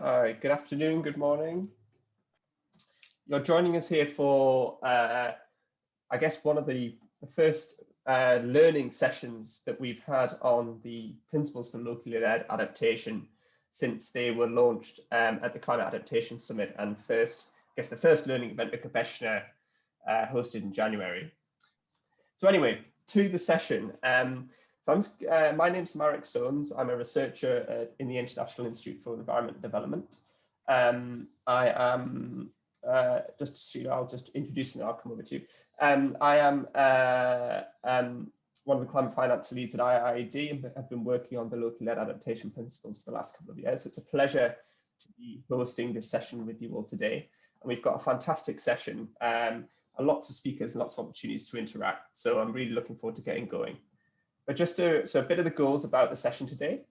Hi, good afternoon, good morning. You're joining us here for, uh, I guess, one of the, first uh, learning sessions that we've had on the principles for locally led adaptation since they were launched um, at the Climate Adaptation Summit and first, I guess the first learning event at Gobeshona uh, hosted in January. So anyway, to the session. Um, so I'm, uh, my name's Marek Soanes. I'm a researcher in the International Institute for Environment Development. Um, I am uh, just, you know, I'll just introduce and I'll come over to you. Um, I am uh, um, one of the climate finance leads at IIED and have been working on the locally led adaptation principles for the last couple of years. So it's a pleasure to be hosting this session with you all today. And we've got a fantastic session, um, lots of speakers and lots of opportunities to interact. So I'm really looking forward to getting going. But just to, so a bit of the goals about the session today.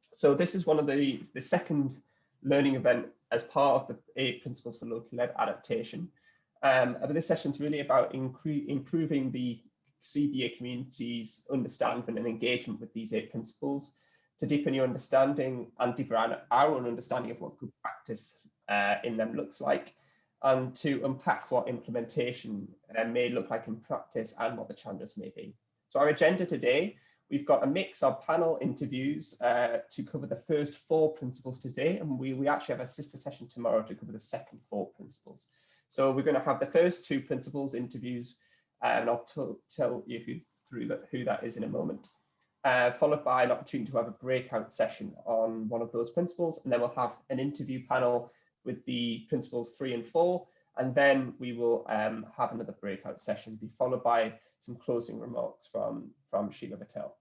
So this is one of the, the second learning event as part of the eight principles for locally led adaptation. Um, but this session is really about improving the CBA community's understanding and engagement with these eight principles to deepen your understanding and deepen our own understanding of what good practice uh, in them looks like and to unpack what implementation uh, may look like in practice and what the challenges may be. So our agenda today, we've got a mix of panel interviews uh, to cover the first four principles today, and we, we actually have a sister session tomorrow to cover the second four principles. So we're going to have the first two principles interviews, and I'll tell you who, through who that is in a moment. Uh, followed by an opportunity to have a breakout session on one of those principles, and then we'll have an interview panel with the principles three and four, and then we will um, have another breakout session, be followed by some closing remarks from, from Sheela Patel.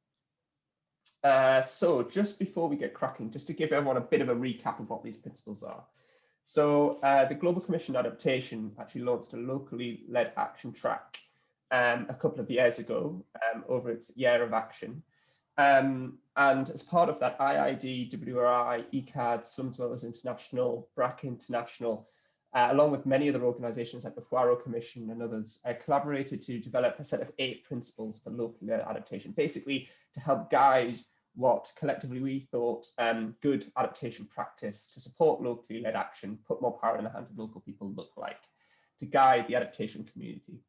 Uh, so just before we get cracking, just to give everyone a bit of a recap of what these principles are. So uh, the Global Commission Adaptation actually launched a locally led action track um, a couple of years ago um, over its year of action. Um, and as part of that, IIED, WRI, ECAD, Dwellers International, BRAC International, uh, along with many other organizations like the Huairou Commission and others, uh, collaborated to develop a set of eight principles for local adaptation, basically to help guide what collectively we thought um, good adaptation practice to support locally led action, put more power in the hands of local people look like, to guide the adaptation community.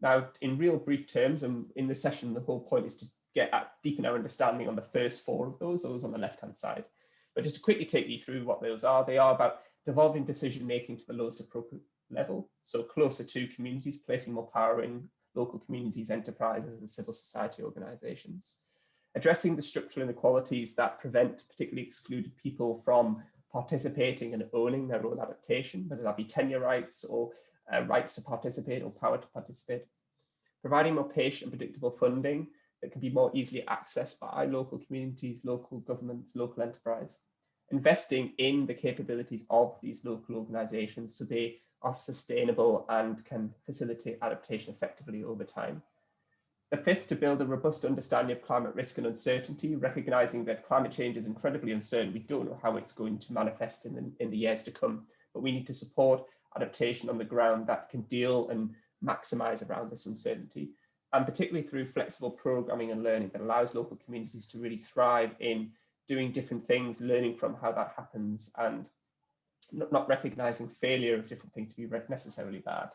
Now, in real brief terms, and in this session, the whole point is to get at deepen our understanding on the first four of those, those on the left-hand side. But just to quickly take you through what those are, they are about devolving decision making to the lowest appropriate level, so closer to communities, placing more power in local communities, enterprises, and civil society organizations. Addressing the structural inequalities that prevent particularly excluded people from participating and owning their own adaptation, whether that be tenure rights or uh, rights to participate or power to participate, providing more patient and predictable funding that can be more easily accessed by local communities, local governments, local enterprise, investing in the capabilities of these local organizations so they are sustainable and can facilitate adaptation effectively over time. The fifth, to build a robust understanding of climate risk and uncertainty, recognizing that climate change is incredibly uncertain. We don't know how it's going to manifest in the, in the years to come, but we need to support adaptation on the ground that can deal and maximize around this uncertainty. And particularly through flexible programming and learning that allows local communities to really thrive in doing different things, learning from how that happens and not, not recognizing failure of different things to be necessarily bad.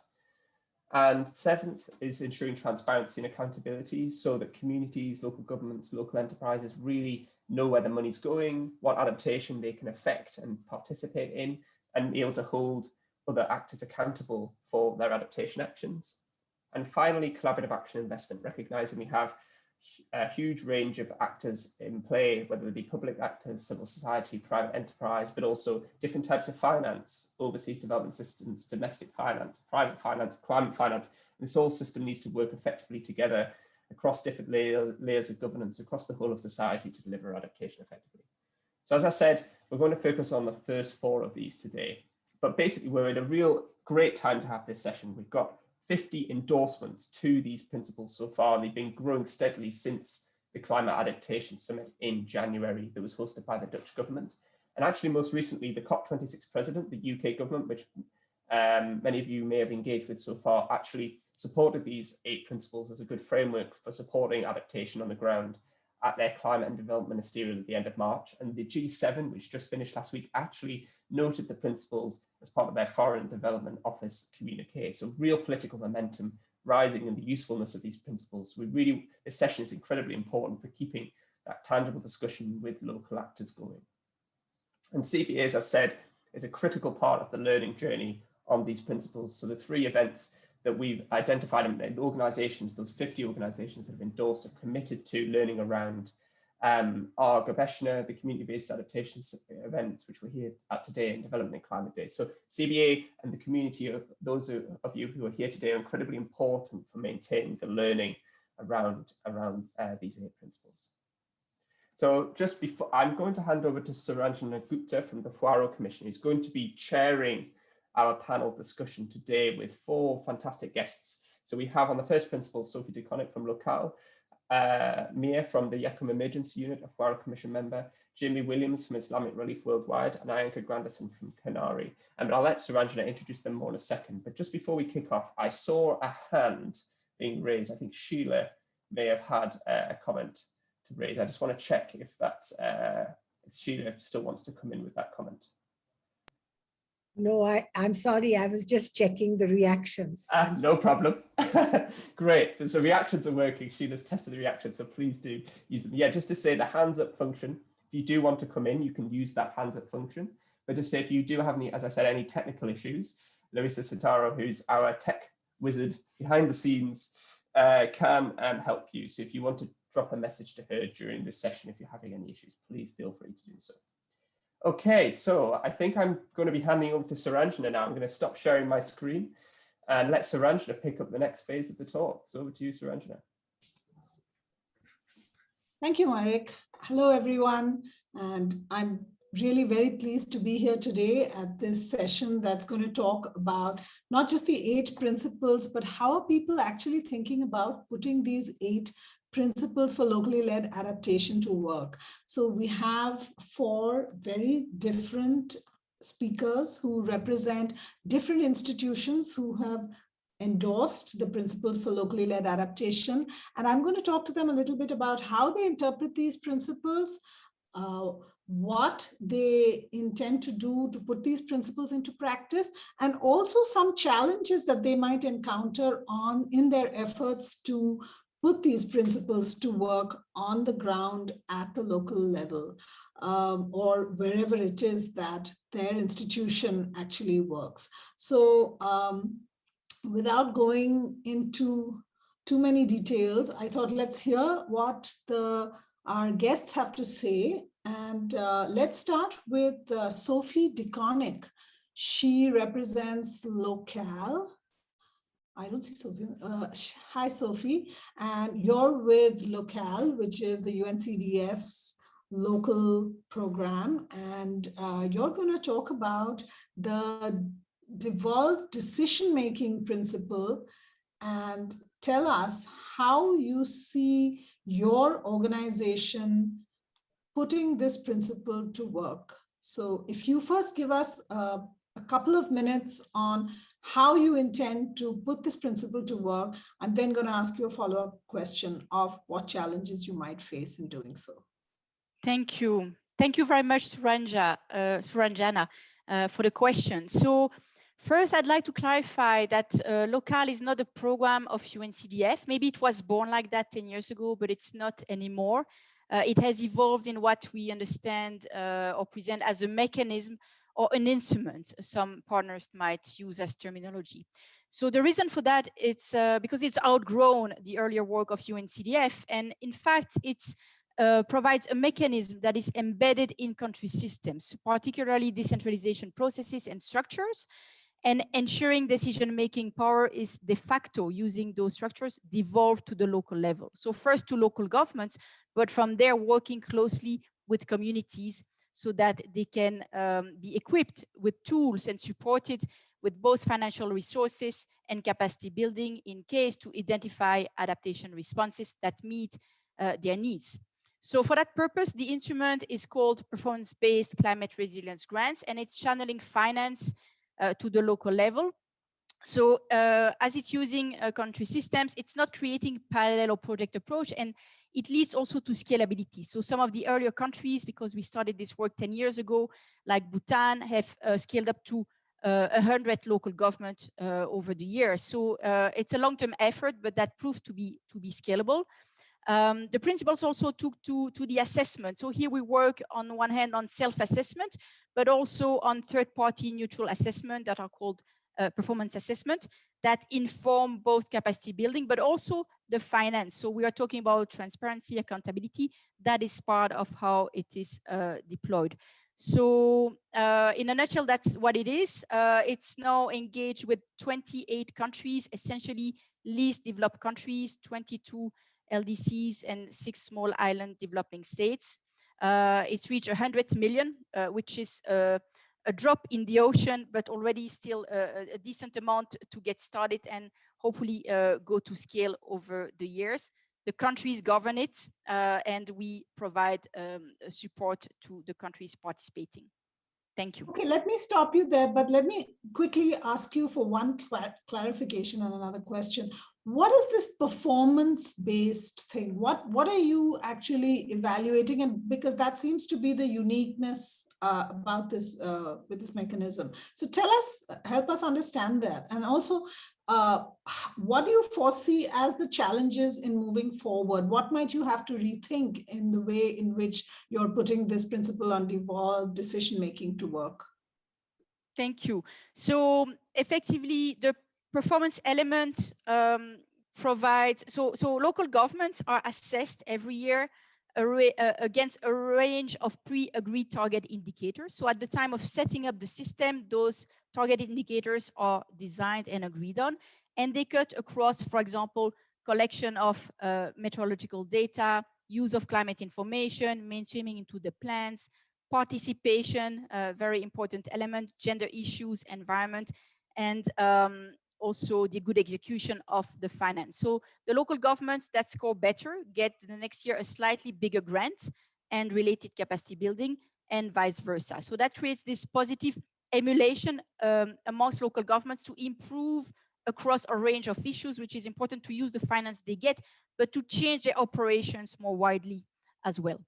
And seventh is ensuring transparency and accountability so that communities, local governments, local enterprises really know where the money's going, what adaptation they can affect and participate in, and be able to hold other actors accountable for their adaptation actions. And finally, collaborative action investment, recognizing we have a huge range of actors in play, whether they be public actors, civil society, private enterprise, but also different types of finance, overseas development assistance, domestic finance, private finance, climate finance. And this whole system needs to work effectively together across different layer, layers of governance across the whole of society to deliver adaptation effectively. So as I said, we're going to focus on the first four of these today. But basically, we're in a real great time to have this session. We've got 50 endorsements to these principles so far, they've been growing steadily since the Climate Adaptation Summit in January that was hosted by the Dutch government. And actually, most recently, the COP26 president, the UK government, which um, many of you may have engaged with so far, actually supported these eight principles as a good framework for supporting adaptation on the ground at their climate and development ministerial at the end of March. And the G7, which just finished last week, actually noted the principles as part of their Foreign Development Office communique. So real political momentum rising and the usefulness of these principles. We really, this session is incredibly important for keeping that tangible discussion with local actors going. And CBA, as I've said, is a critical part of the learning journey on these principles. So the three events that we've identified in organizations, those 50 organizations that have endorsed or committed to learning around um, our Gobeshona, the community-based adaptation events, which we're here at today in Development and Climate Day. So CBA and the community of those of you who are here today are incredibly important for maintaining the learning around, around uh, these eight principles. So just before, I'm going to hand over to Suranjana Gupta from the Huairou Commission, who's going to be chairing our panel discussion today with four fantastic guests. So we have on the first principle, Sophie De Coninck from Local, uh, Mia from the Yakum Emergency Unit, a Huaura Commission member, Jamie Williams from Islamic Relief Worldwide, and Ainka Granderson from CANARI. And I'll let Suranjana introduce them more in a second. But just before we kick off, I saw a hand being raised. I think Sheila may have had uh, a comment to raise. I just want to check if that's uh, if Sheila still wants to come in with that comment. No, I, I'm sorry. I was just checking the reactions. Ah, no problem. Great. So reactions are working. Sheila's tested the reactions, so please do use them. Yeah, just to say the hands up function, if you do want to come in, you can use that hands up function. But just say if you do have any, as I said, any technical issues, Larissa Santaro, who's our tech wizard behind the scenes, uh, can um, help you. So if you want to drop a message to her during this session, if you're having any issues, please feel free to do so. Okay, so I think I'm going to be handing over to Suranjana now. I'm going to stop sharing my screen and let Suranjana pick up the next phase of the talk. So over to you, Suranjana. Thank you, Marek. Hello, everyone. And I'm really very pleased to be here today at this session that's going to talk about not just the eight principles, but how are people actually thinking about putting these eight principles for locally led adaptation to work. So we have four very different speakers who represent different institutions who have endorsed the principles for locally led adaptation. And I'm going to talk to them a little bit about how they interpret these principles, uh, what they intend to do to put these principles into practice, and also some challenges that they might encounter on in their efforts to put these principles to work on the ground at the local level um, or wherever it is that their institution actually works. So um, without going into too many details, I thought let's hear what the our guests have to say. And uh, let's start with uh, Sophie De Coninck. She represents Local, I don't see Sophie. Uh, hi, Sophie. And you're with Local, which is the UNCDF's local program. And uh, you're going to talk about the devolved decision-making principle and tell us how you see your organization putting this principle to work. So if you first give us uh, a couple of minutes on how you intend to put this principle to work. I'm then going to ask you a follow-up question of what challenges you might face in doing so. Thank you. Thank you very much, Suranja, uh, Suranjana, uh, for the question. So first, I'd like to clarify that uh, Local is not a program of UNCDF. Maybe it was born like that 10 years ago, but it's not anymore. Uh, it has evolved in what we understand uh, or present as a mechanism or an instrument some partners might use as terminology. So the reason for that it's uh, because it's outgrown the earlier work of UNCDF and in fact it's uh, provides a mechanism that is embedded in country systems, particularly decentralization processes and structures, and ensuring decision-making power is de facto using those structures devolved to the local level. So first to local governments, but from there working closely with communities so that they can um, be equipped with tools and supported with both financial resources and capacity building in case to identify adaptation responses that meet uh, their needs. So for that purpose, the instrument is called performance-based climate resilience grants, and it's channeling finance uh, to the local level. So uh, as it's using uh, country systems, it's not creating parallel or project approach, and it leads also to scalability. So some of the earlier countries, because we started this work 10 years ago, like Bhutan, have uh, scaled up to uh, 100 local government uh, over the years. So uh, it's a long-term effort, but that proved to be to be scalable. Um, the principles also took to, to the assessment. So here we work on one hand on self-assessment, but also on third-party neutral assessment that are called uh, performance assessment that inform both capacity building, but also the finance. So we are talking about transparency, accountability. That is part of how it is uh, deployed. So uh, in a nutshell, that's what it is. Uh, it's now engaged with 28 countries, essentially least developed countries, 22 LDCs and six small island developing states. Uh, it's reached 100 million, uh, which is uh, a drop in the ocean, but already still a, a decent amount to get started and hopefully uh, go to scale over the years. The countries govern it, uh, and we provide um, support to the countries participating. Thank you. Okay, let me stop you there, but let me quickly ask you for one cl clarification and another question. What is this performance-based thing? What, what are you actually evaluating? And because that seems to be the uniqueness uh, about this uh, with this mechanism. So tell us, help us understand that. And also, uh, what do you foresee as the challenges in moving forward? What might you have to rethink in the way in which you're putting this principle on devolved decision-making to work? Thank you. So effectively, the performance element um, provides, so, so local governments are assessed every year uh, against a range of pre-agreed target indicators. So at the time of setting up the system, those target indicators are designed and agreed on, and they cut across, for example, collection of uh, meteorological data, use of climate information, mainstreaming into the plans, participation, a very important element, gender issues, environment, and um, also the good execution of the finance. So the local governments that score better get the next year a slightly bigger grant and related capacity building and vice versa. So that creates this positive emulation um, amongst local governments to improve across a range of issues, which is important to use the finance they get, but to change their operations more widely as well.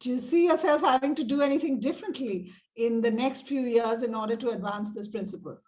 Do you see yourself having to do anything differently in the next few years in order to advance this principle?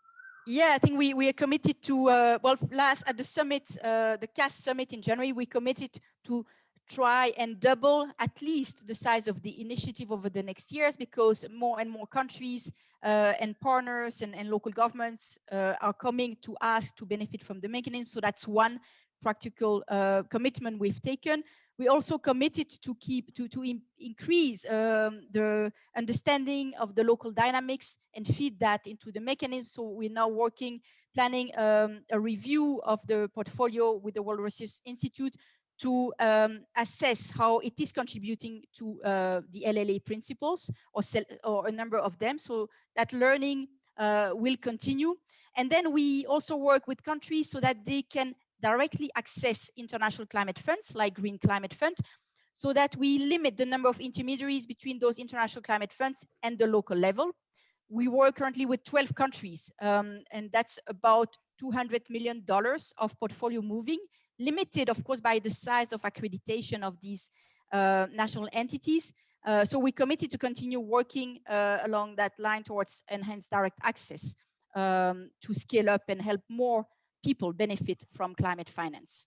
Yeah, I think we, we are committed to, uh, well, last at the summit, uh, the CAS summit in January, we committed to try and double at least the size of the initiative over the next years because more and more countries uh, and partners and, and local governments uh, are coming to ask to benefit from the mechanism. So that's one practical uh, commitment we've taken we also committed to keep to to in, increase um, the understanding of the local dynamics and feed that into the mechanism. So we're now working, planning um, a review of the portfolio with the World Resources Institute to um, assess how it is contributing to uh, the LLA principles or, or a number of them. So that learning uh, will continue. And then we also work with countries so that they can directly access international climate funds like Green Climate Fund so that we limit the number of intermediaries between those international climate funds and the local level. We work currently with 12 countries, um, and that's about $200 million of portfolio moving, limited, of course, by the size of accreditation of these uh, national entities. Uh, so we committed to continue working uh, along that line towards enhanced direct access um, to scale up and help more people benefit from climate finance.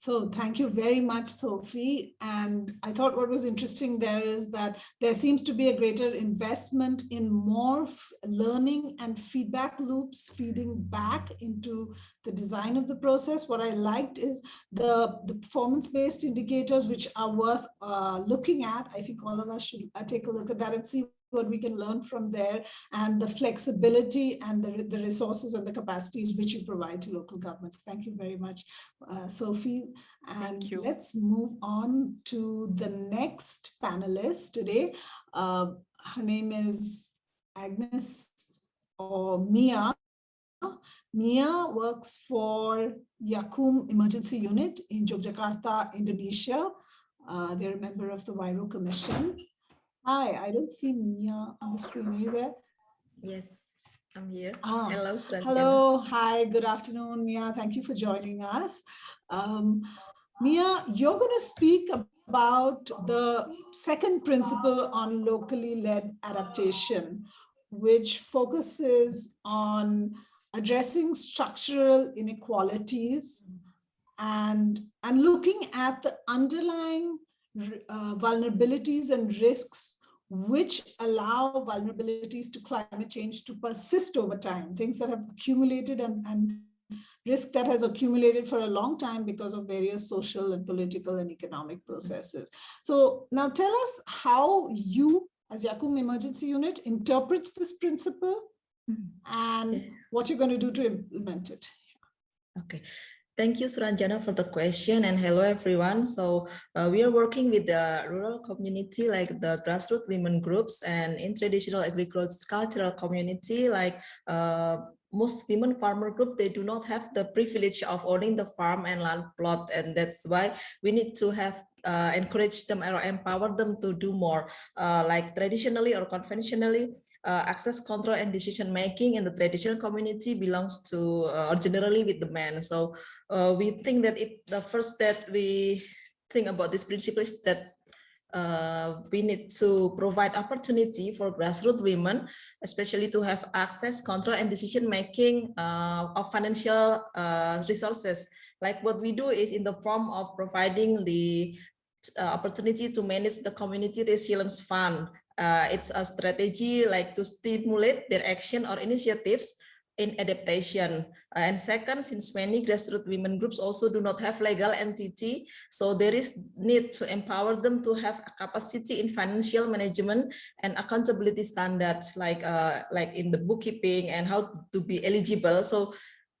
So thank you very much, Sophie. And I thought what was interesting there is that there seems to be a greater investment in more learning and feedback loops feeding back into the design of the process. What I liked is the, the performance-based indicators, which are worth uh, looking at. I think all of us should uh, take a look at that and see what we can learn from there and the flexibility and the, the resources and the capacities which you provide to local governments. Thank you very much, uh, Sophie. And let's move on to the next panelist today. Uh, her name is Agnes or Mia. Mia works for Yakum Emergency Unit in Yogyakarta, Indonesia. Uh, they're a member of the Huairou Commission. Hi, I don't see Mia on the screen. Are you there? Yes, I'm here. Ah, hello. Hello, hi, good afternoon, Mia. Thank you for joining us. Um, Mia, you're going to speak about the second principle on locally led adaptation, which focuses on addressing structural inequalities and, and looking at the underlying uh, vulnerabilities and risks which allow vulnerabilities to climate change to persist over time, things that have accumulated and, and risk that has accumulated for a long time because of various social and political and economic processes. So now tell us how you as Yakum Emergency Unit interprets this principle mm-hmm. and what you're going to do to implement it. Okay. Thank you, Suranjana, for the question and hello, everyone. So uh, we are working with the rural community, like the grassroots women groups and in traditional agricultural community, like uh, most women farmer group they do not have the privilege of owning the farm and land plot and that's why we need to have uh, encourage them or empower them to do more uh, like traditionally or conventionally uh, access control and decision making in the traditional community belongs to uh, or generally with the men so uh, we think that it the first that we think about this principle is that uh, we need to provide opportunity for grassroots women, especially to have access, control, and decision making uh, of financial uh, resources. Like what we do is in the form of providing the uh, opportunity to manage the community resilience fund. Uh, it's a strategy like to stimulate their action or initiatives in adaptation. Uh, and second, since many grassroots women groups also do not have legal entity, so there is need to empower them to have a capacity in financial management and accountability standards, like uh, like in the bookkeeping and how to be eligible. So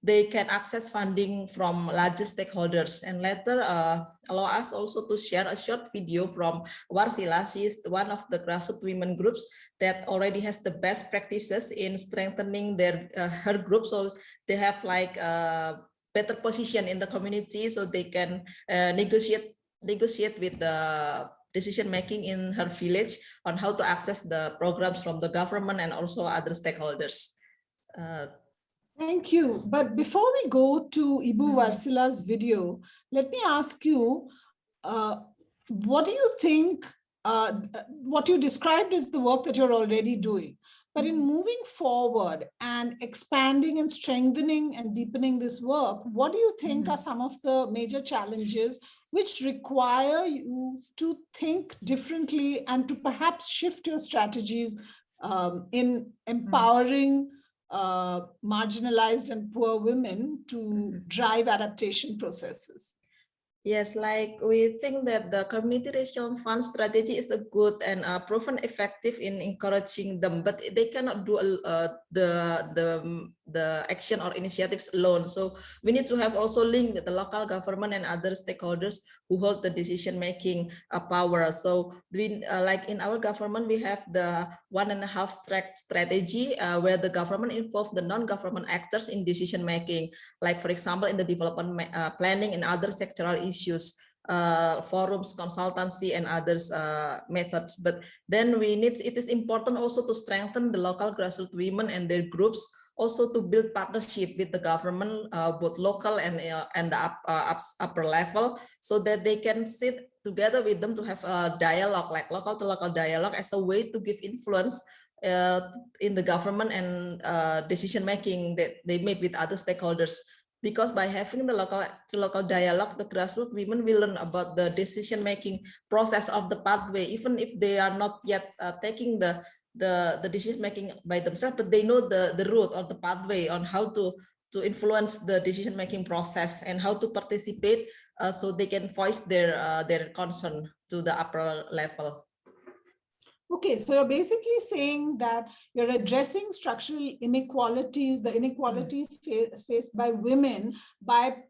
they can access funding from larger stakeholders and later uh, allow us also to share a short video from Warsila. She is one of the grassroots women groups that already has the best practices in strengthening their uh, her group. So they have like a better position in the community so they can uh, negotiate negotiate with the decision making in her village on how to access the programs from the government and also other stakeholders. Thank you. But before we go to Ibu Mm-hmm. Varsila's video, let me ask you, uh, what do you think, uh, what you described is the work that you're already doing, but in Mm-hmm. moving forward and expanding and strengthening and deepening this work, what do you think Mhm. are some of the major challenges which require you to think differently and to perhaps shift your strategies um, in Mm-hmm. empowering uh, marginalized and poor women to Mhm. drive adaptation processes. Yes, like we think that the community resilience fund strategy is a good and uh, proven effective in encouraging them, but they cannot do uh, the the the action or initiatives alone. So we need to have also link with the local government and other stakeholders who hold the decision making uh, power. So we uh, like in our government we have the one and a half strategy uh, where the government involve the non-government actors in decision making. Like for example in the development uh, planning and other sectoral issues uh, forums, consultancy, and others uh, methods. But then we need, it is important also to strengthen the local grassroots women and their groups, also to build partnership with the government, uh, both local and, uh, and the up, uh, up, upper level, so that they can sit together with them to have a dialogue, like local to local dialogue as a way to give influence uh, in the government and uh, decision making that they make with other stakeholders. Because by having the local to local dialogue, the grassroots women will learn about the decision making process of the pathway, even if they are not yet uh, taking the the the decision making by themselves, but they know the the route or the pathway on how to to influence the decision making process and how to participate, uh, so they can voice their uh, their concern to the upper level. Okay, so you're basically saying that you're addressing structural inequalities, the inequalities fa faced by women by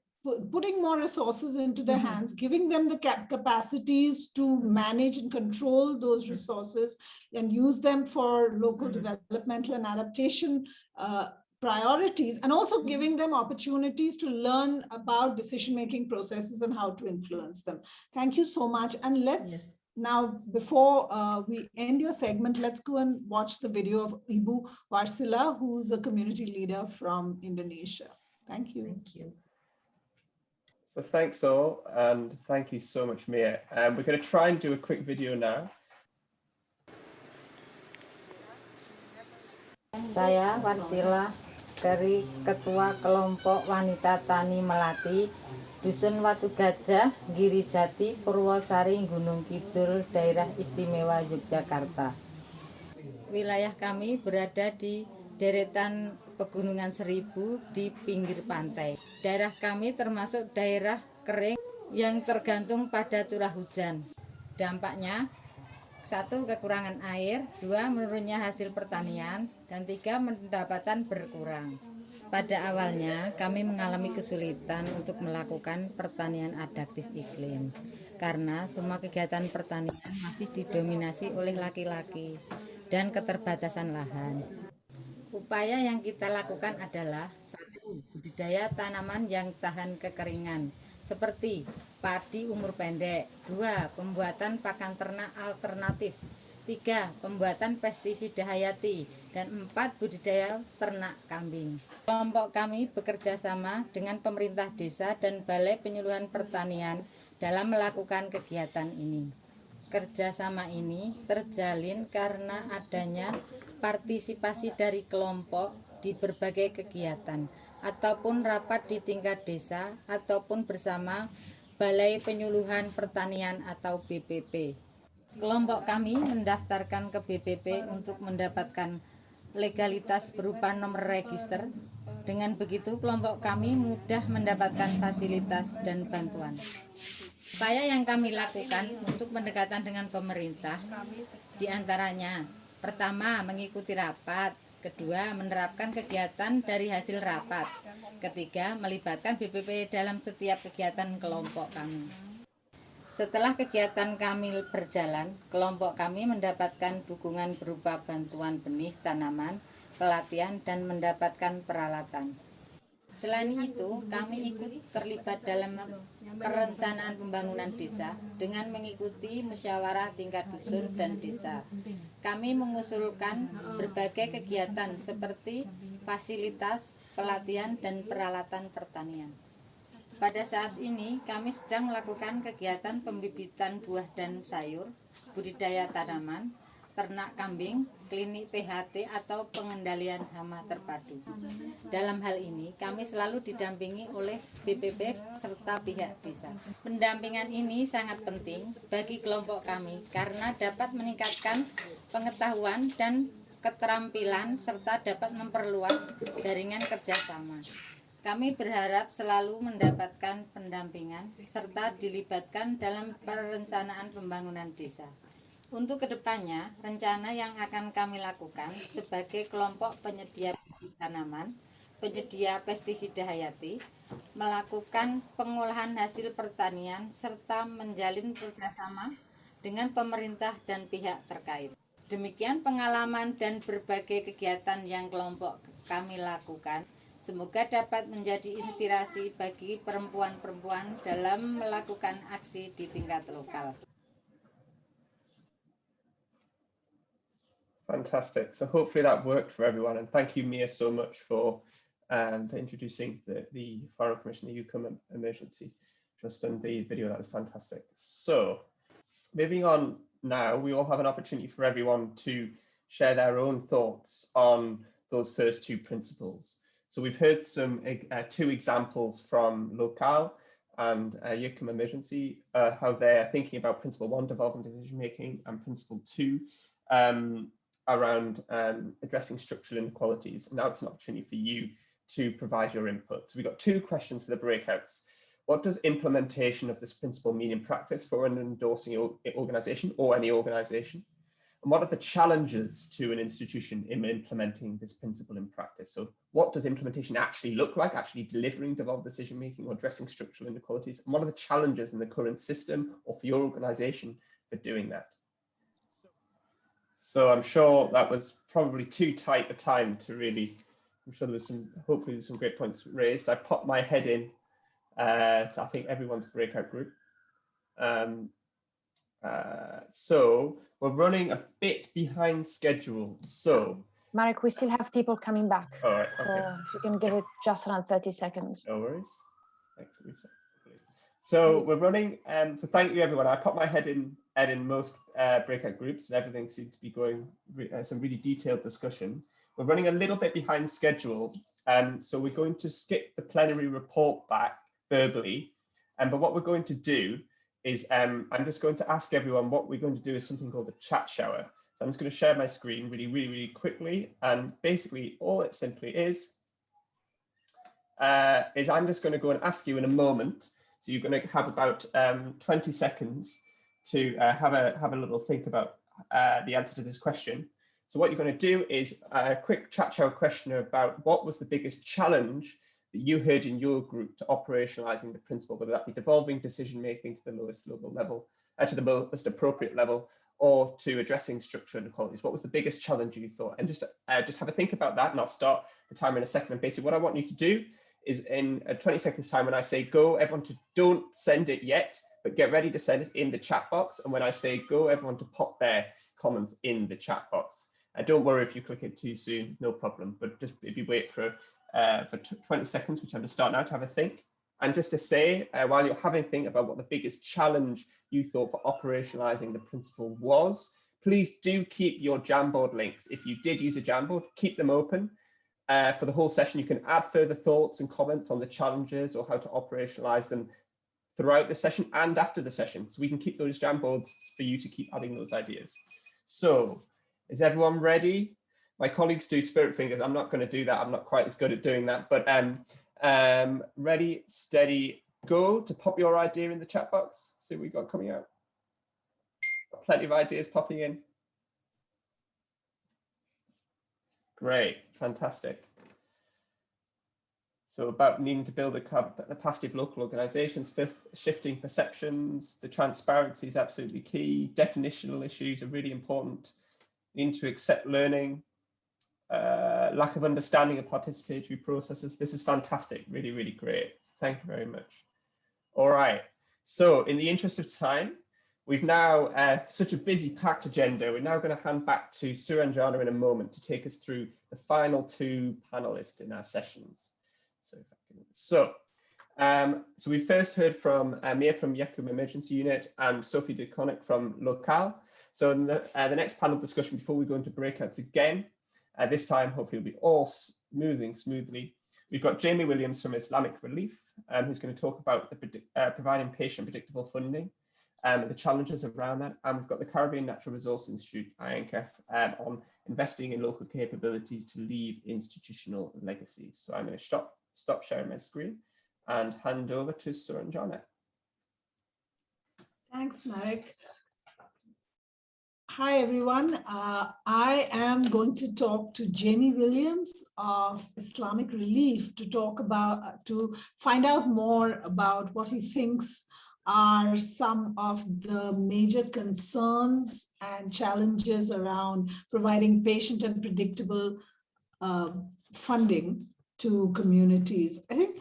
putting more resources into their Mhm. hands, giving them the cap capacities to manage and control those resources and use them for local Mhm. developmental and adaptation uh, priorities, and also giving them opportunities to learn about decision-making processes and how to influence them. Thank you so much. And let's Yes. now, before uh, we end your segment, let's go and watch the video of Ibu Varsila, who's a community leader from Indonesia. Thank you. Thank you. So thanks all, and thank you so much, Mia. Um, we're going to try and do a quick video now. Saya Warsila dari Ketua Kelompok Wanita Tani Melati, Dusun Watu Gajah, Giri Jati, Purwosari, Gunung Kidul, Daerah Istimewa Yogyakarta. Wilayah kami berada di deretan Pegunungan Seribu di pinggir pantai. Daerah kami termasuk daerah kering yang tergantung pada curah hujan. Dampaknya satu kekurangan air, dua menurunnya hasil pertanian, dan tiga pendapatan berkurang. Pada awalnya kami mengalami kesulitan untuk melakukan pertanian adaptif iklim karena semua kegiatan pertanian masih didominasi oleh laki-laki dan keterbatasan lahan. Upaya yang kita lakukan adalah budidaya tanaman yang tahan kekeringan seperti padi umur pendek, dua, pembuatan pakan ternak alternatif, tiga, pembuatan pestisida hayati, dan empat, budidaya ternak kambing. Kelompok kami bekerja sama dengan pemerintah desa dan Balai Penyuluhan Pertanian dalam melakukan kegiatan ini. Kerjasama ini terjalin karena adanya partisipasi dari kelompok di berbagai kegiatan ataupun rapat di tingkat desa ataupun bersama Balai Penyuluhan Pertanian atau BPP. Kelompok kami mendaftarkan ke BPP untuk mendapatkan legalitas berupa nomor register. Dengan begitu kelompok kami mudah mendapatkan fasilitas dan bantuan. Upaya yang kami lakukan untuk pendekatan dengan pemerintah di antaranya pertama mengikuti rapat, kedua menerapkan kegiatan dari hasil rapat, ketiga melibatkan BPP dalam setiap kegiatan kelompok kami. Setelah kegiatan kami berjalan, kelompok kami mendapatkan dukungan berupa bantuan benih tanaman, pelatihan, dan mendapatkan peralatan. Selain itu, kami ikut terlibat dalam perencanaan pembangunan desa dengan mengikuti musyawarah tingkat dusun dan desa. Kami mengusulkan berbagai kegiatan seperti fasilitas, pelatihan, dan peralatan pertanian. Pada saat ini, kami sedang melakukan kegiatan pembibitan buah dan sayur, budidaya tanaman, ternak kambing, klinik PHT atau pengendalian hama terpadu. Dalam hal ini, kami selalu didampingi oleh BPP serta pihak desa. Pendampingan ini sangat penting bagi kelompok kami karena dapat meningkatkan pengetahuan dan keterampilan serta dapat memperluas jaringan kerjasama. Kami berharap selalu mendapatkan pendampingan serta dilibatkan dalam perencanaan pembangunan desa. Untuk ke depannya, rencana yang akan kami lakukan sebagai kelompok penyedia tanaman, penyedia pestisida hayati, melakukan pengolahan hasil pertanian, serta menjalin kerjasama dengan pemerintah dan pihak terkait. Demikian pengalaman dan berbagai kegiatan yang kelompok kami lakukan. Semoga dapat menjadi inspirasi bagi perempuan-perempuan dalam melakukan aksi di tingkat lokal. Fantastic. So hopefully that worked for everyone. And thank you, Mia, so much for, um, for introducing the, the Foreign Commission, the Yakum emergency just in the video. That was fantastic. So moving on now, we all have an opportunity for everyone to share their own thoughts on those first two principles. So we've heard some uh, two examples from Local and uh, emergency, uh, how they're thinking about principle one, development decision making, and principle two, um, around um, addressing structural inequalities. Now it's an opportunity for you to provide your input. So we've got two questions for the breakouts. What does implementation of this principle mean in practice for an endorsing organization or any organization? And what are the challenges to an institution in implementing this principle in practice? So what does implementation actually look like, actually delivering devolved decision making or addressing structural inequalities? And what are the challenges in the current system or for your organization for doing that? So I'm sure that was probably too tight a time to really, I'm sure there was some, hopefully there's some great points raised. I popped my head in uh, to I think everyone's breakout group. Um, uh, so we're running a bit behind schedule. So Marek, we still have people coming back. all right, So okay, if you can give it just around 30 seconds. no worries. Thanks, Lisa. So we're running, um, so thank you everyone. I popped my head in head in most uh, breakout groups and everything seems to be going re uh, some really detailed discussion. We're running a little bit behind schedule, um, so we're going to skip the plenary report back verbally. Um, but what we're going to do is um, I'm just going to ask everyone what we're going to do is something called a chat shower. So I'm just going to share my screen really, really, really quickly. And basically all it simply is, uh, is I'm just going to go and ask you in a moment. So you're going to have about um, 20 seconds to uh, have a have a little think about uh, the answer to this question. So what you're going to do is a quick chat show question about what was the biggest challenge that you heard in your group to operationalizing the principle, whether that be devolving decision making to the lowest local level, uh, to the most appropriate level, or to addressing structural inequalities. What was the biggest challenge you thought? And just uh, just have a think about that, and I'll start the timer in a second. And basically, what I want you to do is in a 20 seconds time, when I say go, everyone to don't send it yet, but get ready to send it in the chat box. And when I say go, everyone to pop their comments in the chat box. And don't worry if you click it too soon, no problem. But just if you wait for uh, for 20 seconds, which I'm to start now to have a think. And just to say, uh, while you're having a think about what the biggest challenge you thought for operationalizing the principle was, please do keep your Jamboard links. If you did use a Jamboard, keep them open. Uh, for the whole session, you can add further thoughts and comments on the challenges or how to operationalize them throughout the session and after the session. So we can keep those Jamboards for you to keep adding those ideas. So is everyone ready? My colleagues do spirit fingers. I'm not going to do that. I'm not quite as good at doing that, but um, um, ready, steady, go to pop your idea in the chat box. See what we got coming out. Got plenty of ideas popping in. Great, fantastic. So about needing to build a capacity of local organisations, shifting perceptions, the transparency is absolutely key. Definitional issues are really important. Need to accept learning, uh, lack of understanding of participatory processes. This is fantastic, really, really great. Thank you very much. All right, so in the interest of time, we've now uh, such a busy packed agenda. We're now going to hand back to Suranjana in a moment to take us through the final two panelists in our sessions. So, so, um, so we first heard from uh, Mia from Yakum Emergency Unit and Sophie De Coninck from Local. So in the, uh, the next panel discussion before we go into breakouts again, uh, this time, hopefully, it'll be all moving smoothly. We've got Jamie Williams from Islamic Relief, um, who's going to talk about the, uh, providing patient predictable funding um, and the challenges around that. And we've got the Caribbean Natural Resource Institute, INCF, um, on investing in local capabilities to leave institutional legacies. So I'm going to stop, stop sharing my screen and hand over to Suranjana. Thanks, Marek. Hi, everyone. Uh, I am going to talk to Jamie Williams of Islamic Relief to talk about, uh, to find out more about what he thinks are some of the major concerns and challenges around providing patient and predictable uh, funding to communities. I think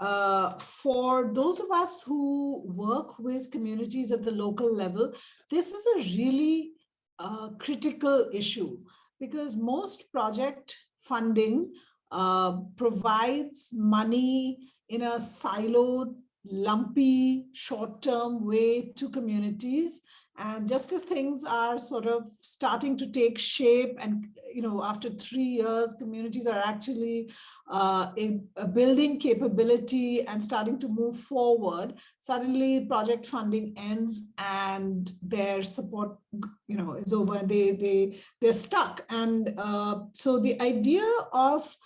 uh, for those of us who work with communities at the local level, this is a really a critical issue because most project funding uh, provides money in a siloed, lumpy, short-term way to communities and just as things are sort of starting to take shape and, you know, after three years, communities are actually uh, a, building capability and starting to move forward, suddenly project funding ends and their support, you know, is over they, they, they're stuck. And uh, so the idea of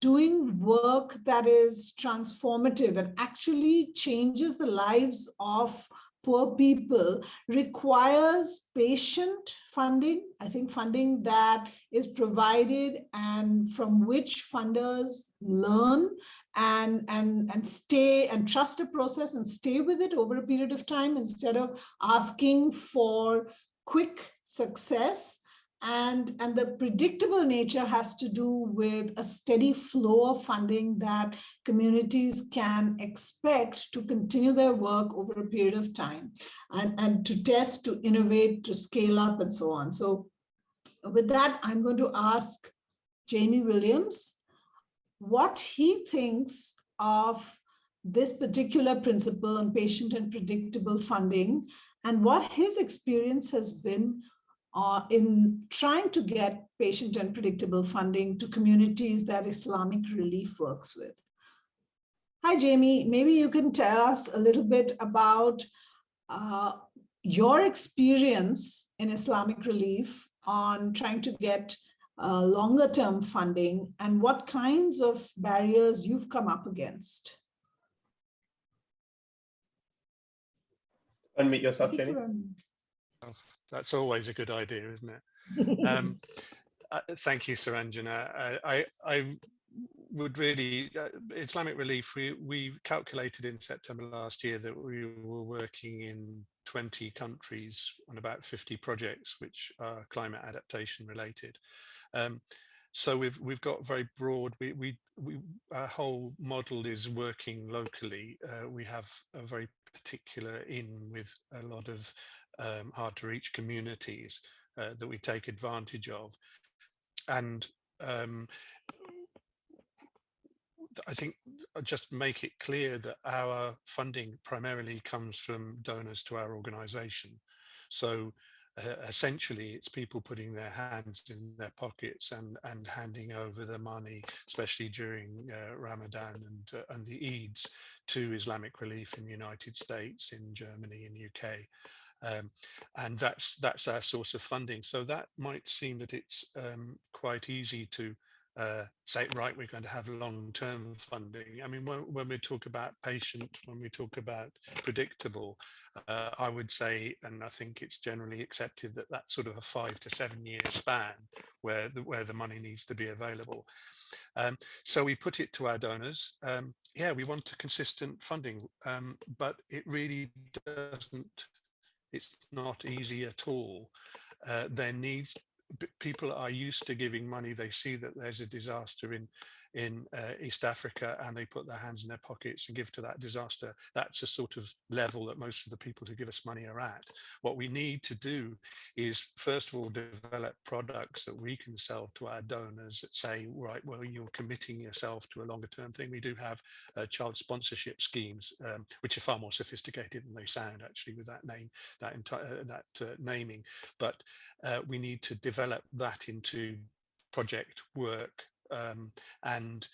doing work that is transformative and actually changes the lives of poor people requires patient funding. I think funding that is provided and from which funders learn and, and, and stay and trust a process and stay with it over a period of time instead of asking for quick success and and the predictable nature has to do with a steady flow of funding that communities can expect to continue their work over a period of time and and to test to innovate to scale up and so on. So with that i'm going to ask jamie williams what he thinks of this particular principle on patient and predictable funding and what his experience has been uh, in trying to get patient and predictable funding to communities that Islamic Relief works with. Hi, Jamie. Maybe you can tell us a little bit about uh, your experience in Islamic Relief on trying to get uh, longer term funding and what kinds of barriers you've come up against. Unmute yourself, Jenny. That's always a good idea, isn't it? Um, uh, thank you, Suranjana. I, I would really, uh, Islamic Relief, we, we calculated in September last year that we were working in 20 countries on about 50 projects which are climate adaptation related. Um, so we've we've got very broad. We we we our whole model is working locally. Uh, we have a very particular in with a lot of um, hard to reach communities uh, that we take advantage of, and um, I think uh, just make it clear that our funding primarily comes from donors to our organization. So uh, essentially it's people putting their hands in their pockets and and handing over the money especially during uh, Ramadan and uh, and the Eids to Islamic Relief in the United States in Germany and UK um, and that's that's our source of funding so that might seem that it's um, quite easy to uh, say, right, we're going to have long-term funding. I mean, when, when, we talk about patient, when we talk about predictable, uh, I would say, and I think it's generally accepted that that's sort of a five to seven year span where the, where the money needs to be available. Um, so we put it to our donors. Um, yeah, we want a consistent funding, um, but it really doesn't, it's not easy at all. Uh, there needs people are used to giving money. They see that there's a disaster in in uh, East Africa and they put their hands in their pockets and give to that disaster. That's a sort of level that most of the people who give us money are at. What we need to do is first of all develop products that we can sell to our donors that say, right, well, you're committing yourself to a longer term thing. We do have uh, child sponsorship schemes, um, which are far more sophisticated than they sound actually with that name, that entire uh, that uh, naming. But uh, we need to develop that into project work um, and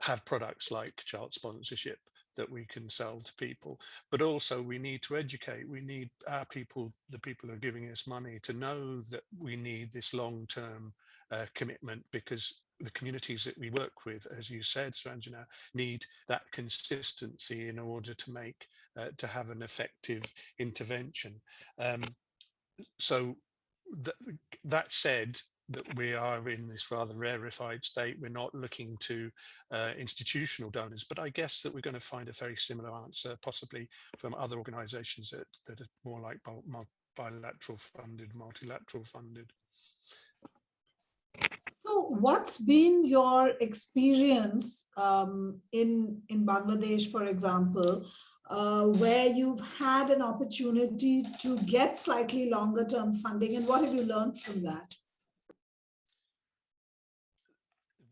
have products like chart sponsorship that we can sell to people. But also we need to educate. We need our people the people who are giving us money to know that we need this long-term uh, commitment because the communities that we work with as you said Suranjana need that consistency in order to make uh, to have an effective intervention. Um, so th that said that we are in this rather rarefied state. We're not looking to uh, institutional donors, but I guess that we're going to find a very similar answer, possibly from other organizations that, that are more like bilateral funded, multilateral funded. So what's been your experience um, in, in Bangladesh, for example, uh, where you've had an opportunity to get slightly longer term funding and what have you learned from that?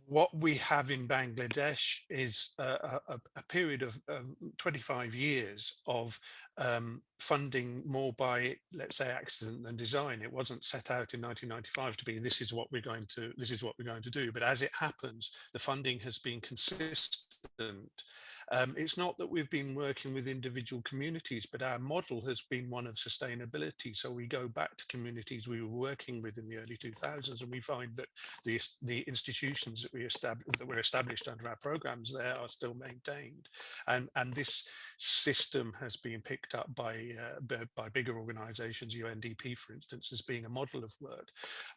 What we have in Bangladesh is a, a, a period of um, 25 years of um, funding more by, let's say, accident than design. It wasn't set out in 1995 to be this is what we're going to this is what we're going to do. But as it happens, the funding has been consistent um, it's not that we've been working with individual communities, but our model has been one of sustainability. So we go back to communities we were working with in the early 2000s, and we find that the, the institutions that we established that were established under our programs there are still maintained. And, and this system has been picked up by, uh, by bigger organizations, UNDP, for instance, as being a model of work.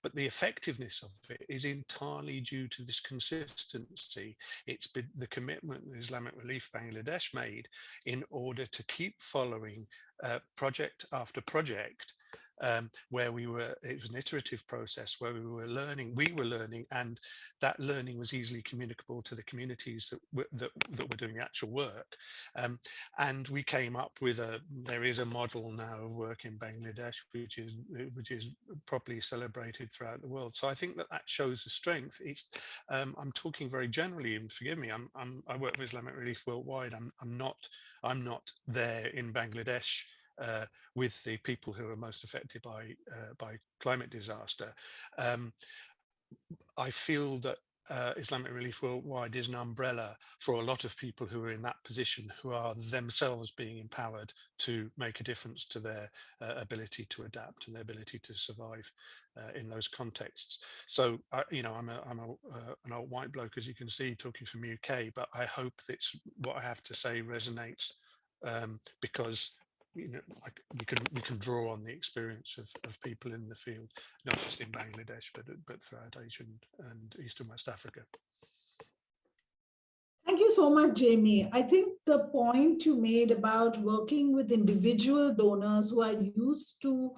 But the effectiveness of it is entirely due to this consistency. It's been the commitment the Islamic Relief Bangladesh made in order to keep following uh, project after project um, where we were, it was an iterative process where we were learning, we were learning, and that learning was easily communicable to the communities that were, that, that were doing the actual work. Um, and we came up with a, there is a model now of work in Bangladesh, which is, which is properly celebrated throughout the world. So I think that that shows the strength. It's, um, I'm talking very generally, and forgive me, I'm, I'm, I work with Islamic Relief worldwide. I'm, I'm not, I'm not there in Bangladesh uh, with the people who are most affected by uh, by climate disaster. Um, I feel that uh, Islamic Relief Worldwide is an umbrella for a lot of people who are in that position who are themselves being empowered to make a difference to their uh, ability to adapt and their ability to survive uh, in those contexts. So, you know, I'm, a, I'm a, uh, an old white bloke, as you can see, talking from UK, but I hope that what I have to say resonates um, because you know, like you can you can draw on the experience of, of people in the field, not just in Bangladesh, but but throughout Asia and, and East and West Africa. Thank you so much, Jamie. I think the point you made about working with individual donors who are used to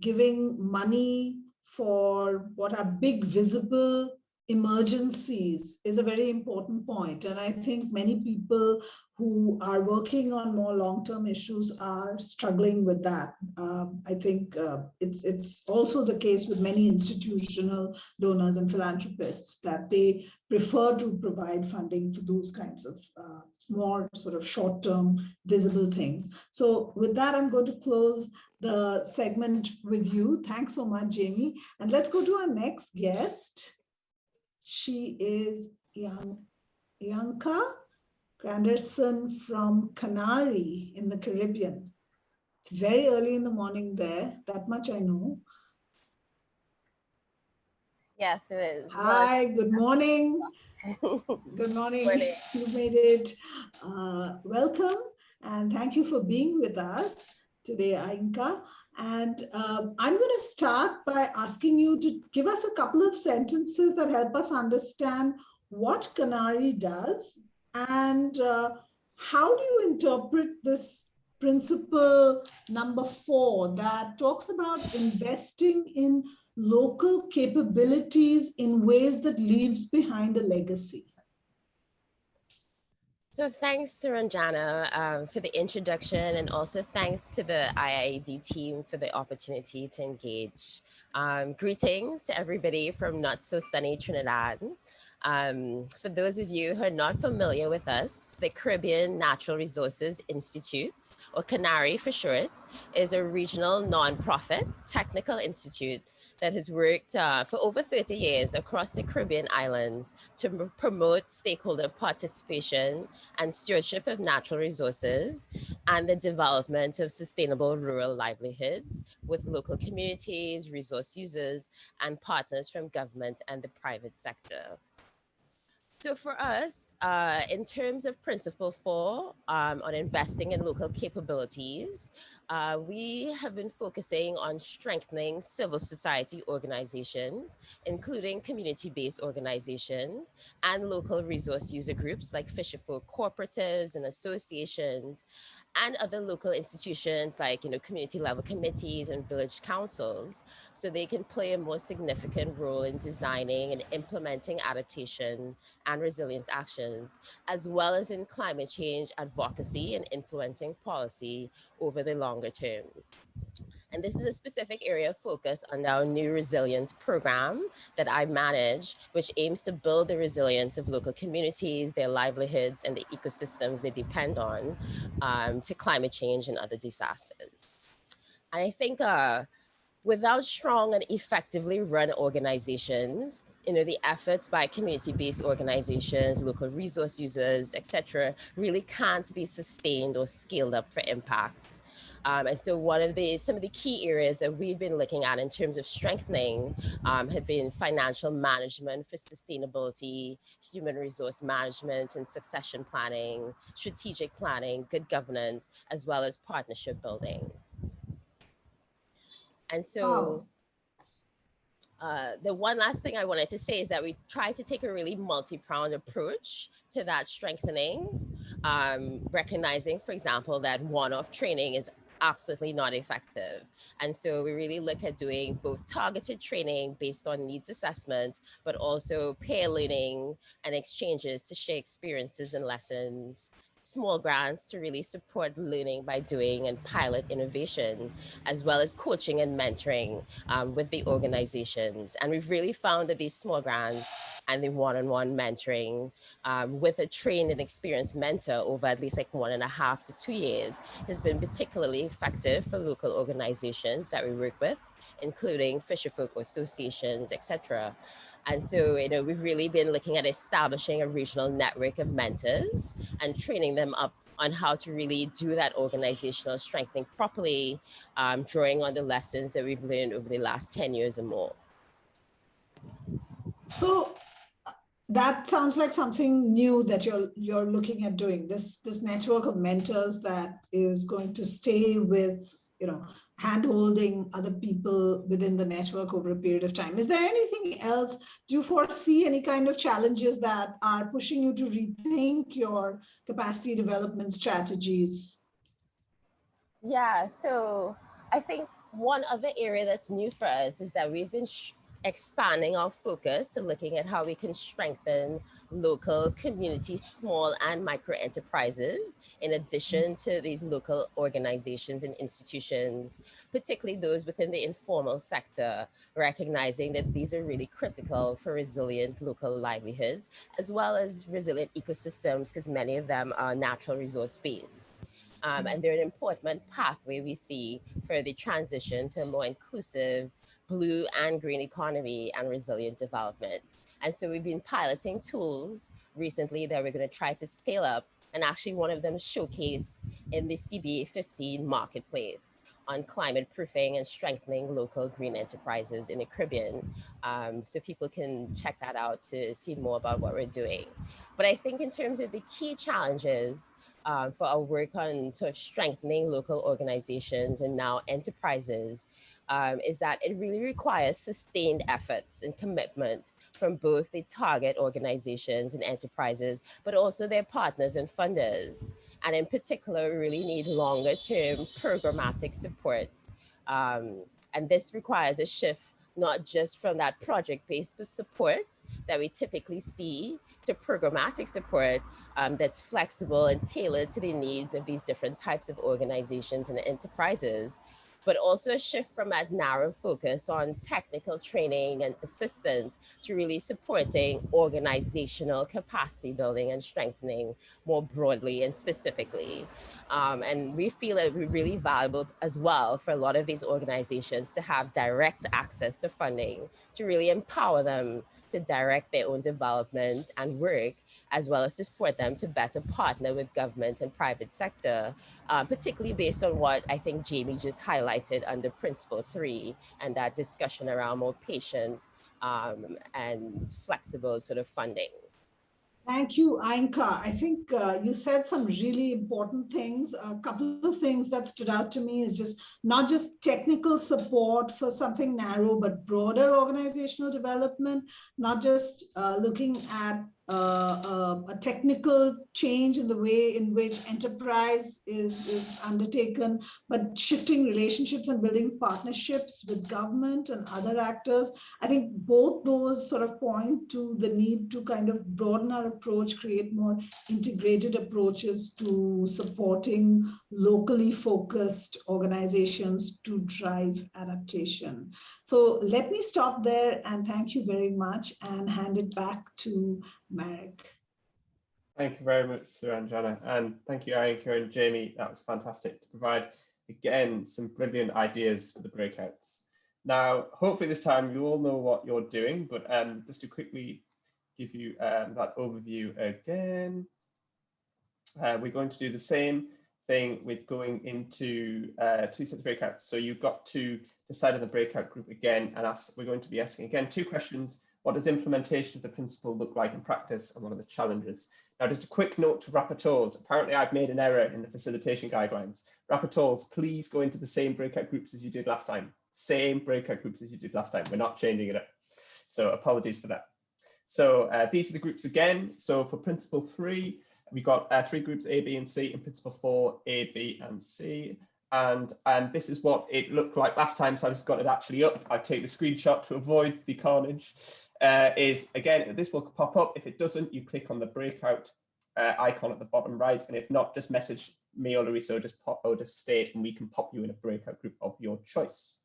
giving money for what are big visible emergencies is a very important point. And I think many people who are working on more long-term issues are struggling with that. Um, I think uh, it's, it's also the case with many institutional donors and philanthropists that they prefer to provide funding for those kinds of uh, more sort of short-term visible things. So with that, I'm going to close the segment with you. Thanks so much, Jamie. And let's go to our next guest. She is young, Ainka Granderson from CANARI in the Caribbean. It's very early in the morning there, that much I know. Yes, it is. Hi, good morning. good morning. morning. You made it. Uh, welcome and thank you for being with us today, Ainka. And uh, I'm going to start by asking you to give us a couple of sentences that help us understand what CANARI does and uh, how do you interpret this principle number four that talks about investing in local capabilities in ways that leaves behind a legacy? So thanks Suranjana um, for the introduction and also thanks to the IIED team for the opportunity to engage. Um, greetings to everybody from not so sunny Trinidad. Um, for those of you who are not familiar with us, the Caribbean Natural Resources Institute, or CANARI for short, is a regional nonprofit technical institute that has worked uh, for over 30 years across the Caribbean islands to promote stakeholder participation and stewardship of natural resources and the development of sustainable rural livelihoods with local communities, resource users, and partners from government and the private sector. So for us, uh, in terms of principle four um, on investing in local capabilities, uh, we have been focusing on strengthening civil society organizations, including community-based organizations and local resource user groups like Fisherfolk cooperatives and associations and other local institutions like you know community level committees and village councils. So they can play a more significant role in designing and implementing adaptation and resilience actions as well as in climate change advocacy and influencing policy over the longer term. And this is a specific area of focus on our new resilience program that I manage, which aims to build the resilience of local communities, their livelihoods, and the ecosystems they depend on um, to climate change and other disasters. And I think uh, without strong and effectively run organizations, you know, the efforts by community-based organizations, local resource users, etc., really can't be sustained or scaled up for impact. Um, and so one of the, some of the key areas that we've been looking at in terms of strengthening um, have been financial management for sustainability, human resource management and succession planning, strategic planning, good governance, as well as partnership building. And so. Uh, the one last thing I wanted to say is that we try to take a really multi-pronged approach to that strengthening, um, recognizing, for example, that one-off training is absolutely not effective. And so we really look at doing both targeted training based on needs assessment, but also peer learning and exchanges to share experiences and lessons small grants to really support learning by doing and pilot innovation, as well as coaching and mentoring um, with the organizations. And we've really found that these small grants and the one-on-one -on -one mentoring um, with a trained and experienced mentor over at least like one and a half to two years has been particularly effective for local organizations that we work with, including fisherfolk associations, etc. And so, you know, we've really been looking at establishing a regional network of mentors and training them up on how to really do that organizational strengthening properly, um, drawing on the lessons that we've learned over the last 10 years or more. So that sounds like something new that you're you're looking at doing this this network of mentors that is going to stay with you know hand-holding other people within the network over a period of time. Is there anything else? Do you foresee any kind of challenges that are pushing you to rethink your capacity development strategies? Yeah, so I think one other area that's new for us is that we've been expanding our focus to looking at how we can strengthen local community small and micro enterprises in addition to these local organizations and institutions particularly those within the informal sector recognizing that these are really critical for resilient local livelihoods as well as resilient ecosystems because many of them are natural resource based. Um, and they're an important pathway we see for the transition to a more inclusive blue and green economy and resilient development. And so we've been piloting tools recently that we're going to try to scale up. And actually, one of them showcased in the CBA 15 marketplace on climate proofing and strengthening local green enterprises in the Caribbean. Um, so people can check that out to see more about what we're doing. But I think in terms of the key challenges um, for our work on sort of strengthening local organizations and now enterprises um, is that it really requires sustained efforts and commitment from both the target organizations and enterprises, but also their partners and funders. And in particular, we really need longer term programmatic support. Um, and this requires a shift not just from that project-based support that we typically see to programmatic support um, that's flexible and tailored to the needs of these different types of organizations and enterprises, but also a shift from that narrow focus on technical training and assistance to really supporting organizational capacity building and strengthening more broadly and specifically. Um, and we feel it really valuable as well for a lot of these organizations to have direct access to funding to really empower them to direct their own development and work as well as to support them to better partner with government and private sector, uh, particularly based on what I think Jamie just highlighted under principle three and that discussion around more patient um, and flexible sort of funding. Thank you, Ainka. I think uh, you said some really important things. A couple of things that stood out to me is just not just technical support for something narrow, but broader organizational development, not just uh, looking at uh, a technical change in the way in which enterprise is, is undertaken, but shifting relationships and building partnerships with government and other actors. I think both those sort of point to the need to kind of broaden our approach, create more integrated approaches to supporting locally focused organizations to drive adaptation. So let me stop there and thank you very much and hand it back to Marek. Thank you very much, Suranjana. And thank you, Ainka and Jamie. That was fantastic to provide, again, some brilliant ideas for the breakouts. Now, hopefully this time you all know what you're doing, but um, just to quickly give you um, that overview again, uh, we're going to do the same thing with going into uh, two sets of breakouts. So you've got to decide on the breakout group again and ask, we're going to be asking again two questions what does implementation of the principle look like in practice and what are the challenges? Now, just a quick note to rapporteurs. Apparently, I've made an error in the facilitation guidelines. Rapporteurs, please go into the same breakout groups as you did last time. Same breakout groups as you did last time. We're not changing it up. So apologies for that. So uh, these are the groups again. So for principle three, we've got uh, three groups, A, B, and C, in principle four, A, B, and C. and and this is what it looked like last time. So I've got it actually up. I take the screenshot to avoid the carnage. Uh, is again, this will pop up. If it doesn't, you click on the breakout uh, icon at the bottom right. And if not, just message me or Larissa or just pop or just state and we can pop you in a breakout group of your choice.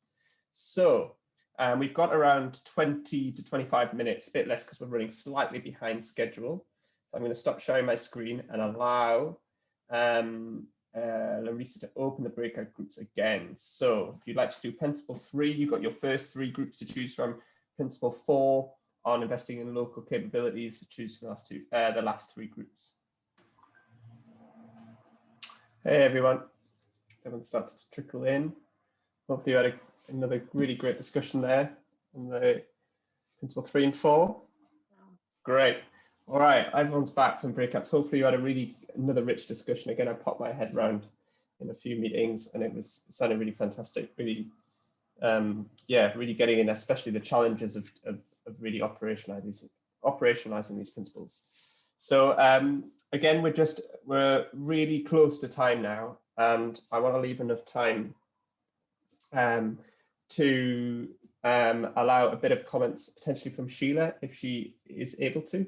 So um, we've got around 20 to 25 minutes, a bit less because we're running slightly behind schedule. So I'm going to stop sharing my screen and allow um, uh, Larissa to open the breakout groups again. So if you'd like to do principle three, you've got your first three groups to choose from. Principle four on investing in local capabilities to choose the last two, uh, the last three groups. Hey everyone, everyone starts to trickle in. Hopefully you had a, another really great discussion there on the principle three and four. Great. All right, everyone's back from breakouts. Hopefully you had a really another rich discussion. Again, I popped my head round in a few meetings and it was it sounded really fantastic. Really, um, yeah, really getting in, especially the challenges of, of, of really operationalizing operationalizing these principles. So um, again, we're just we're really close to time now, and I want to leave enough time um, to um, allow a bit of comments potentially from Sheela if she is able to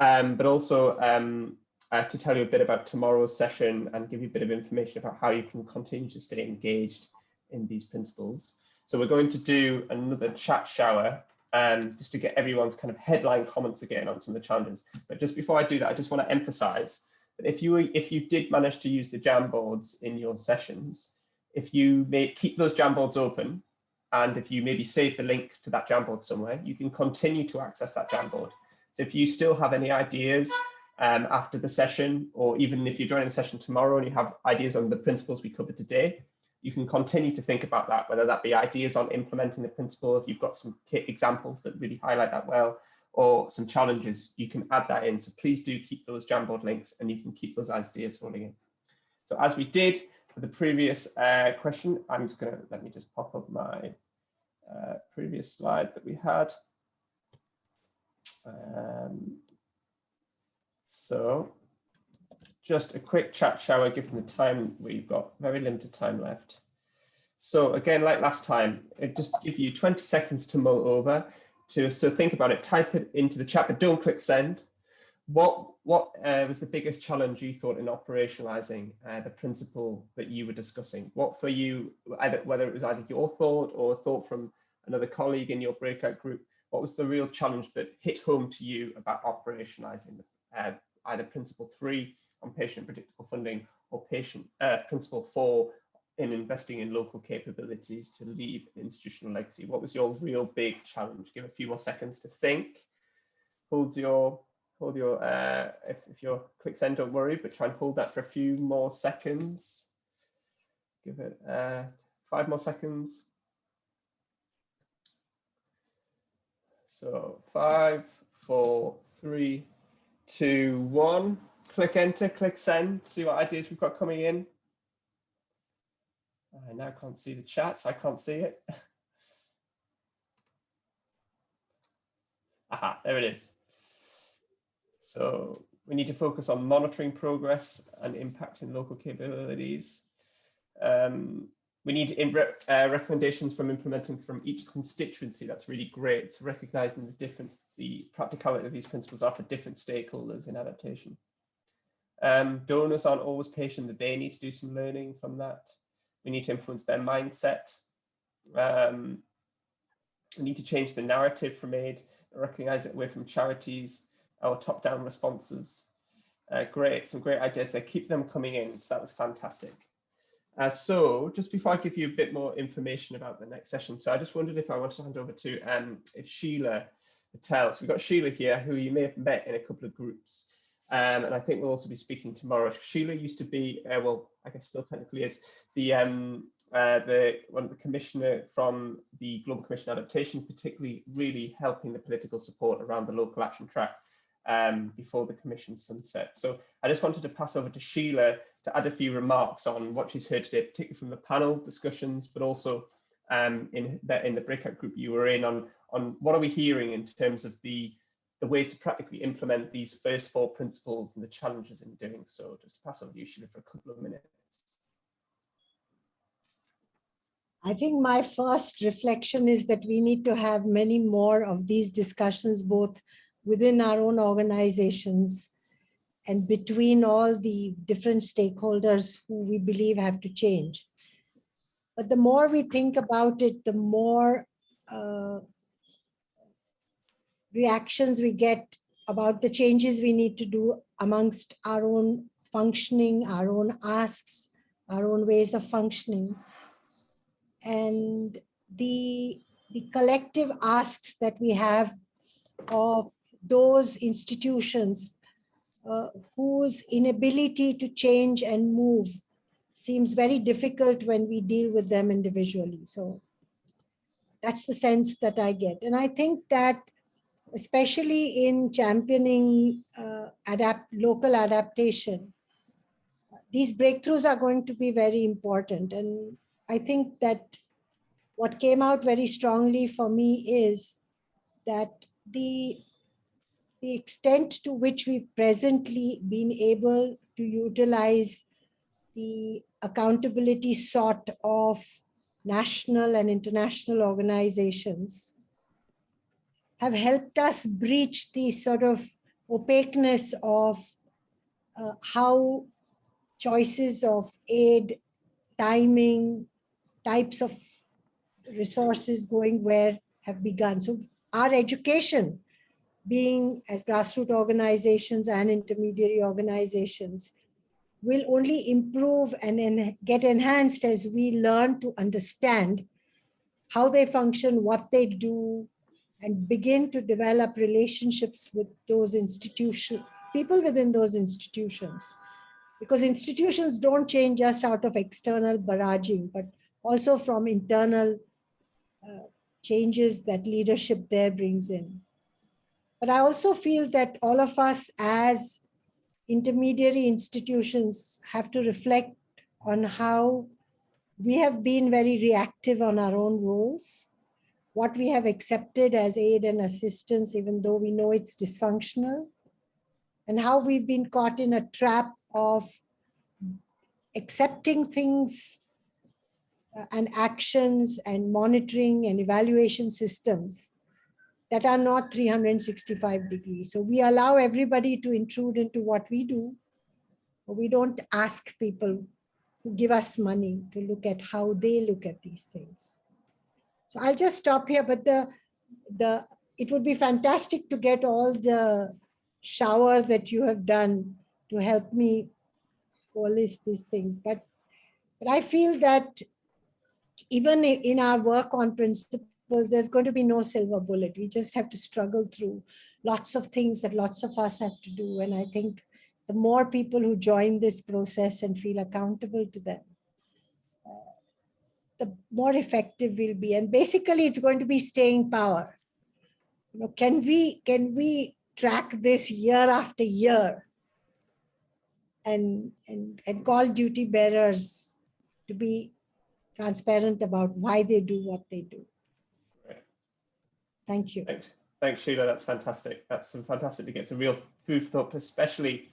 um, but also um, uh, to tell you a bit about tomorrow's session and give you a bit of information about how you can continue to stay engaged in these principles. So we're going to do another chat shower um, just to get everyone's kind of headline comments again on some of the challenges. But just before I do that, I just want to emphasize that if you if you did manage to use the Jamboards in your sessions, if you may keep those Jamboards open, and if you maybe save the link to that Jamboard somewhere, you can continue to access that Jamboard if you still have any ideas um, after the session, or even if you're joining the session tomorrow and you have ideas on the principles we covered today, you can continue to think about that, whether that be ideas on implementing the principle, if you've got some examples that really highlight that well, or some challenges, you can add that in. So please do keep those Jamboard links and you can keep those ideas rolling in. So as we did for the previous uh, question, I'm just gonna, let me just pop up my uh, previous slide that we had. Um, so just a quick chat shower given the time we've got very limited time left. So again, like last time, it just give you 20 seconds to mull over to so think about it, type it into the chat, but don't click send. What what uh, was the biggest challenge you thought in operationalizing uh, the principle that you were discussing? What for you, either whether it was either your thought or a thought from another colleague in your breakout group, what was the real challenge that hit home to you about operationalizing uh, either principle three on patient predictable funding or patient uh, principle four in investing in local capabilities to leave institutional legacy? What was your real big challenge? Give a few more seconds to think. Hold your hold your uh, if, if you're click send, don't worry, but try and hold that for a few more seconds. Give it uh, five more seconds. So five, four, three, two, one. Click enter, click send, see what ideas we've got coming in. I now can't see the chat, so I can't see it. Aha, there it is. So we need to focus on monitoring progress and impacting local capabilities. Um, we need uh, recommendations from implementing from each constituency. That's really great. It's recognizing the difference, the practicality of these principles are for different stakeholders in adaptation. Um, donors aren't always patient that they need to do some learning from that. We need to influence their mindset. Um, we need to change the narrative from aid, recognize it away from charities or top-down responses. Uh, great, some great ideas there. Keep them coming in. So that was fantastic. Uh, so just before I give you a bit more information about the next session, so I just wondered if I wanted to hand over to um, if Sheela Patel. So we've got Sheela here, who you may have met in a couple of groups. Um, and I think we'll also be speaking tomorrow. Sheela used to be, uh, well, I guess still technically is the um, uh, the one of the commissioner from the Global Commission Adaptation, particularly really helping the political support around the local action track um, before the commission sunset. So I just wanted to pass over to Sheela to add a few remarks on what she's heard today, particularly from the panel discussions, but also um, in, the, in the breakout group you were in on, on what are we hearing in terms of the, the ways to practically implement these first four principles and the challenges in doing so. Just pass over to you, Sheela, for a couple of minutes. I think my first reflection is that we need to have many more of these discussions, both within our own organizations and between all the different stakeholders who we believe have to change. But the more we think about it, the more uh, reactions we get about the changes we need to do amongst our own functioning, our own asks, our own ways of functioning. And the, the collective asks that we have of those institutions uh, whose inability to change and move seems very difficult when we deal with them individually. So that's the sense that I get. And I think that especially in championing uh, adapt local adaptation, these breakthroughs are going to be very important. And I think that what came out very strongly for me is that the, the extent to which we've presently been able to utilize the accountability sought of national and international organizations have helped us breach the sort of opaqueness of uh, how choices of aid, timing, types of resources going where have begun. So our education being as grassroots organizations and intermediary organizations will only improve and en get enhanced as we learn to understand how they function, what they do, and begin to develop relationships with those institutions, people within those institutions. Because institutions don't change just out of external barraging, but also from internal uh, changes that leadership there brings in. But I also feel that all of us as intermediary institutions have to reflect on how we have been very reactive on our own roles, what we have accepted as aid and assistance, even though we know it's dysfunctional, and how we've been caught in a trap of accepting things uh, and actions and monitoring and evaluation systems that are not 365 degrees. So we allow everybody to intrude into what we do. We don't ask people who give us money to look at how they look at these things. So I'll just stop here, but the, the it would be fantastic to get all the shower that you have done to help me coalesce these things. But, but I feel that even in our work on principles, there's going to be no silver bullet. We just have to struggle through lots of things that lots of us have to do. And I think the more people who join this process and feel accountable to them, uh, the more effective we'll be. And basically, it's going to be staying power. You know, can we can we track this year after year and and and call duty bearers to be transparent about why they do what they do. Thank you. Thanks, Thanks Sheela. That's fantastic. That's some fantastic to get some real food for thought, especially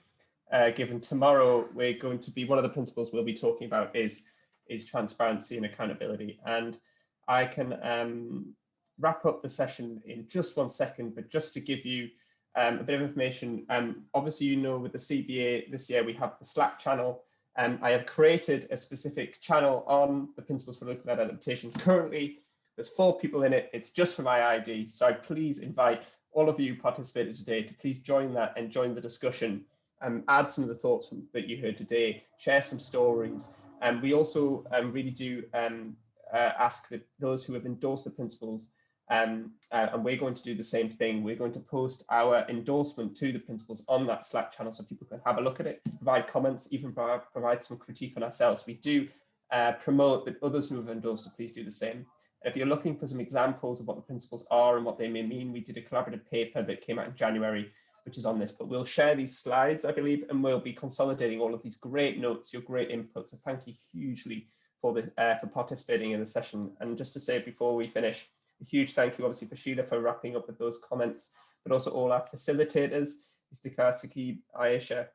uh, given tomorrow we're going to be one of the principles we'll be talking about is is transparency and accountability. And I can um, wrap up the session in just one second, but just to give you um, a bit of information. Um, obviously, you know, with the CBA this year, we have the Slack channel. Um, I have created a specific channel on the Principles for Local Adaptation. Currently, there's four people in it. It's just for my ID. So I please invite all of you participated today to please join that and join the discussion and add some of the thoughts from, that you heard today, share some stories. And we also um, really do um, uh, ask that those who have endorsed the principles, um, uh, and we're going to do the same thing. We're going to post our endorsement to the principles on that Slack channel so people can have a look at it, provide comments, even provide, provide some critique on ourselves. We do uh, promote that others who have endorsed it, please do the same. If you're looking for some examples of what the principles are and what they may mean, we did a collaborative paper that came out in January, which is on this, but we'll share these slides, I believe, and we'll be consolidating all of these great notes, your great input. So thank you hugely for the uh, for participating in the session. And just to say before we finish, a huge thank you obviously for Sheela for wrapping up with those comments, but also all our facilitators, Istikar, Sakib, Ayesha,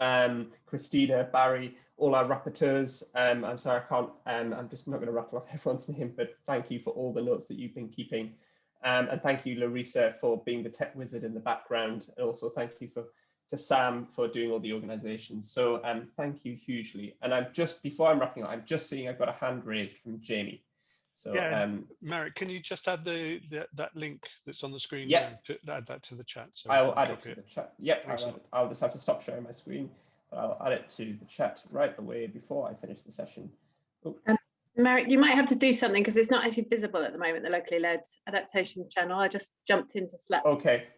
um, Christina, Barry, all our rapporteurs. Um, I'm sorry, I can't, um, I'm just not going to rattle off everyone's name, but thank you for all the notes that you've been keeping. Um, and thank you, Larissa, for being the tech wizard in the background. And also thank you for to Sam for doing all the organization. So um, thank you hugely. And I'm just, before I'm wrapping up, I'm just seeing I've got a hand raised from Jamie. So yeah, um, Marek, can you just add the, the, that link that's on the screen? Yeah. To add that to the chat. So I'll add it to the chat. Yep, Thanks a I'll. I'll just have to stop sharing my screen. But I'll add it to the chat right away before I finish the session. Oh, Marek, you might have to do something because it's not actually visible at the moment, the locally led adaptation channel. I just jumped into Slack. okay.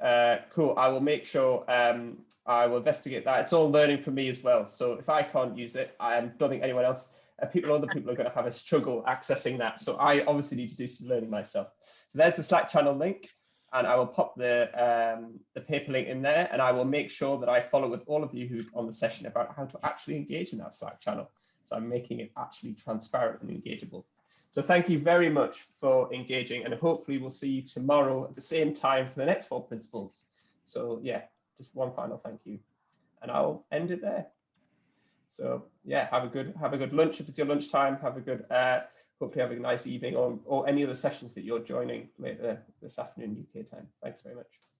Uh, cool. I will make sure um, I will investigate that. It's all learning for me as well. So if I can't use it, I don't think anyone else, people, other people are going to have a struggle accessing that. So I obviously need to do some learning myself. So there's the Slack channel link, and I will pop the um, the paper link in there, and I will make sure that I follow with all of you who on the session about how to actually engage in that Slack channel. So I'm making it actually transparent and engageable. So thank you very much for engaging and hopefully we'll see you tomorrow at the same time for the next four principles. So yeah, just one final thank you and I'll end it there. So yeah, have a good have a good lunch if it's your lunchtime. Have a good uh, hopefully have a nice evening or or any other sessions that you're joining later this afternoon UK time. Thanks very much.